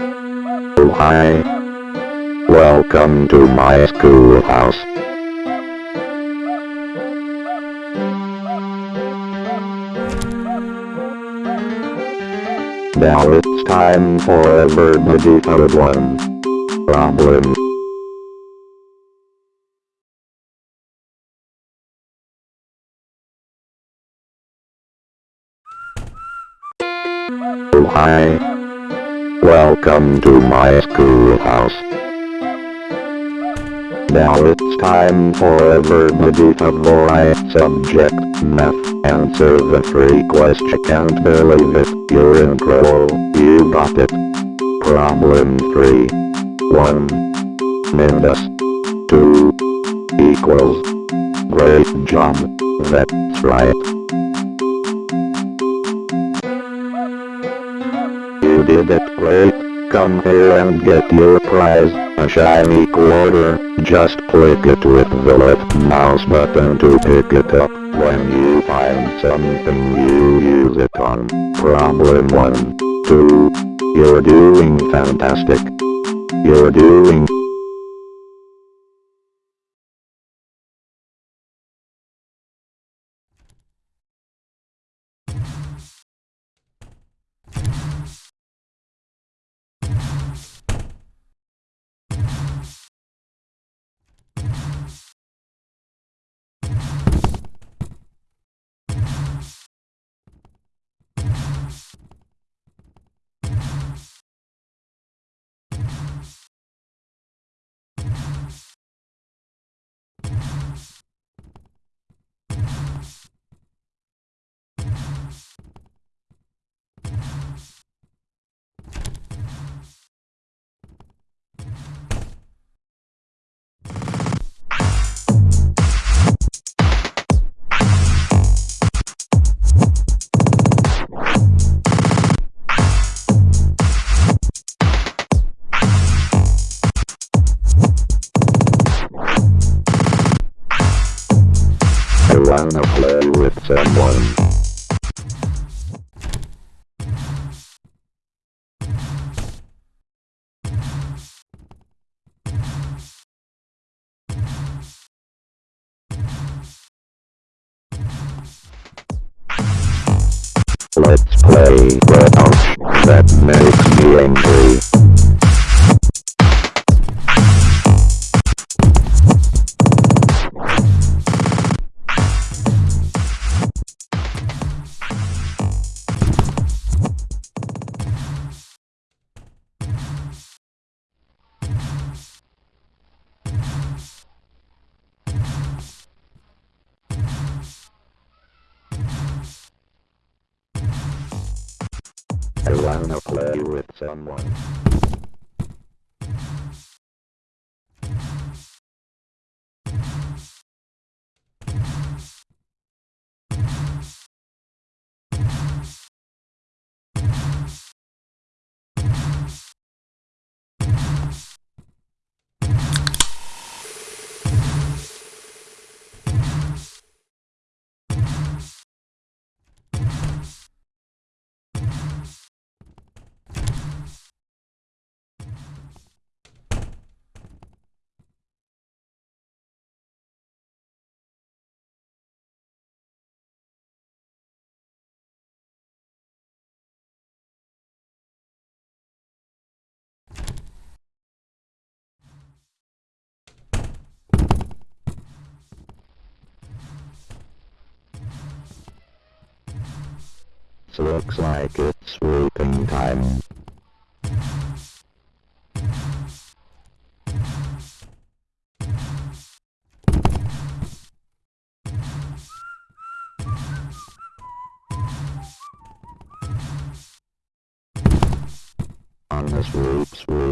Oh hi. Welcome to my schoolhouse. Now it's time for a code one. Problem. Oh hi. Welcome to my schoolhouse. Now it's time for a verbally right subject, math. Answer the three question. Can't believe it, you're incredible, you got it. Problem 3. 1. Minus 2 equals. Great job, that's right. Did it great. Come here and get your prize, a shiny quarter. Just click it with the left mouse button to pick it up. When you find something you use it on. Problem 1, 2. You're doing fantastic. You're doing wanna play with someone. I wanna play with someone. Looks like it's swooping time. On swoop, swoop, swoop.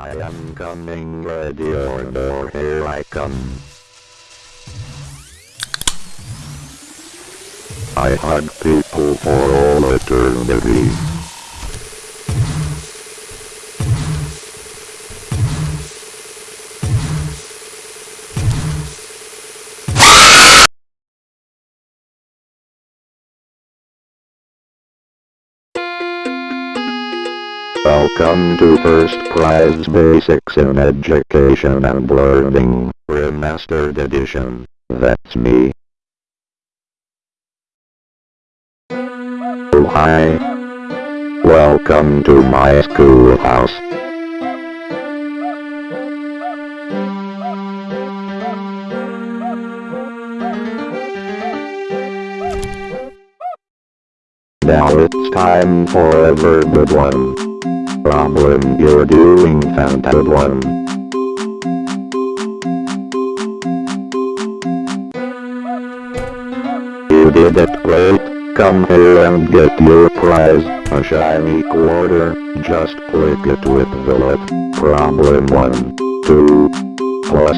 I am coming ready or door here I come. I hug people for all eternity. Welcome to First Prize Basics in Education and Learning, Remastered Edition. That's me. Oh hi. Welcome to my schoolhouse. Now it's time for a good one. Problem you're doing found one. You did it great. Come here and get your prize, a shiny quarter. Just click it with the left. Problem 1, 2, plus.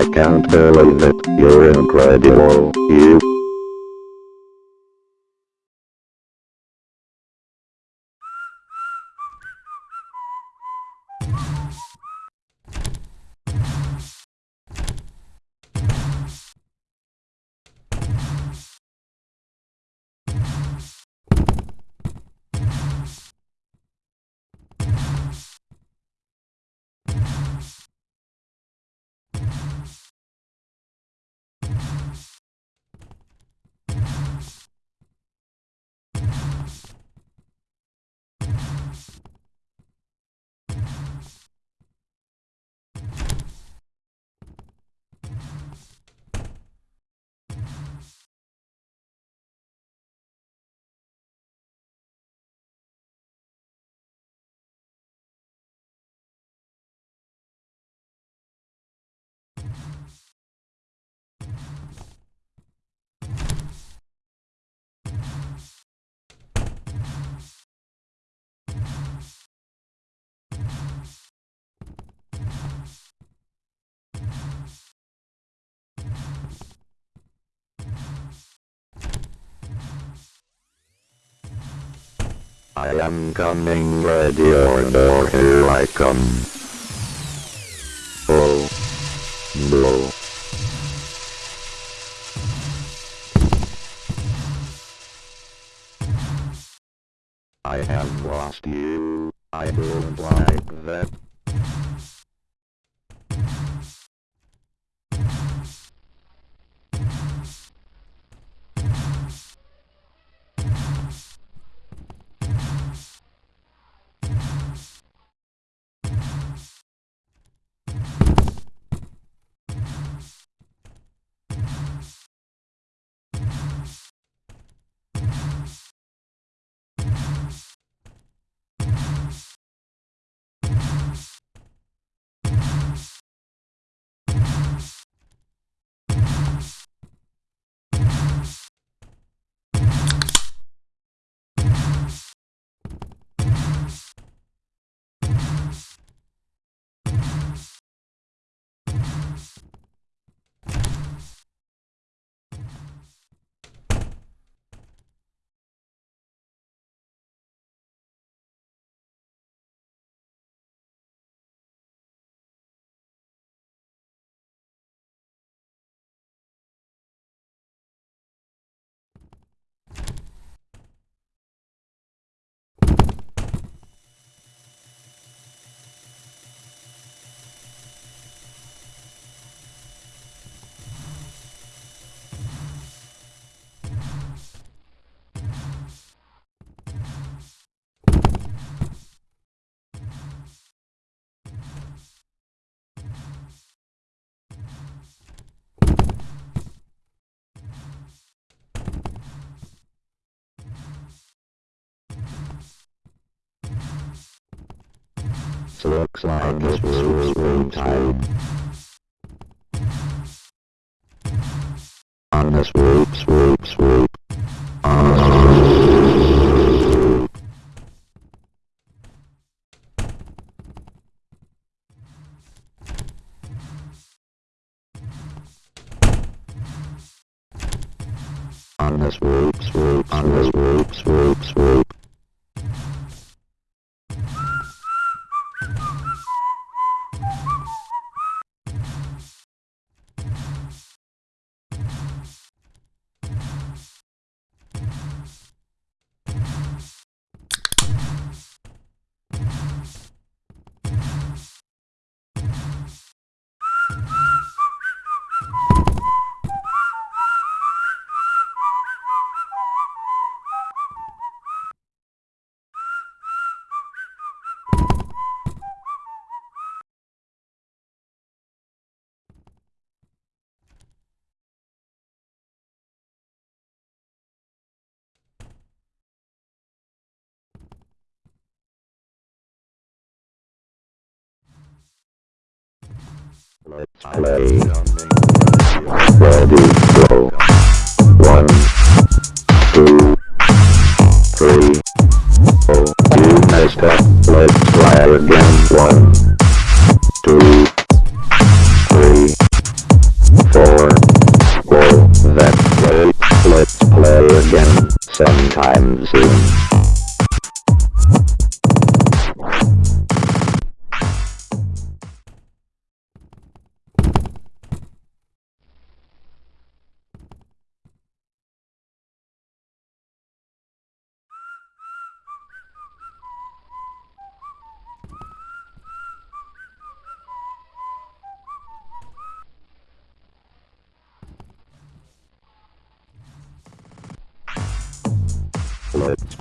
I can't believe it, you're incredible, you. I am coming ready or door here I come. Oh. No. I have lost you. I don't like that. Looks like it was routine. On this swoop, swoop, swoop. On this swoop. On the swoop, swoop, on the swoop, swoop, swoop. Let's play. Ready, go. One, two, three, four. You messed up. Let's try again. One,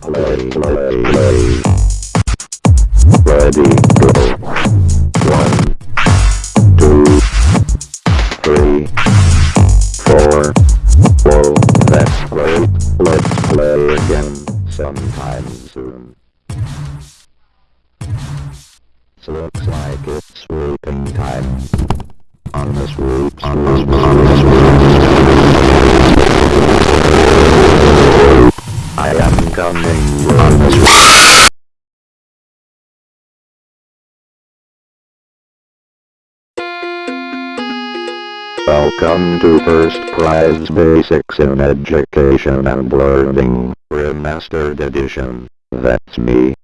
play, play, play. Ready, go. Welcome to First Prize Basics in Education and Learning, Remastered Edition. That's me.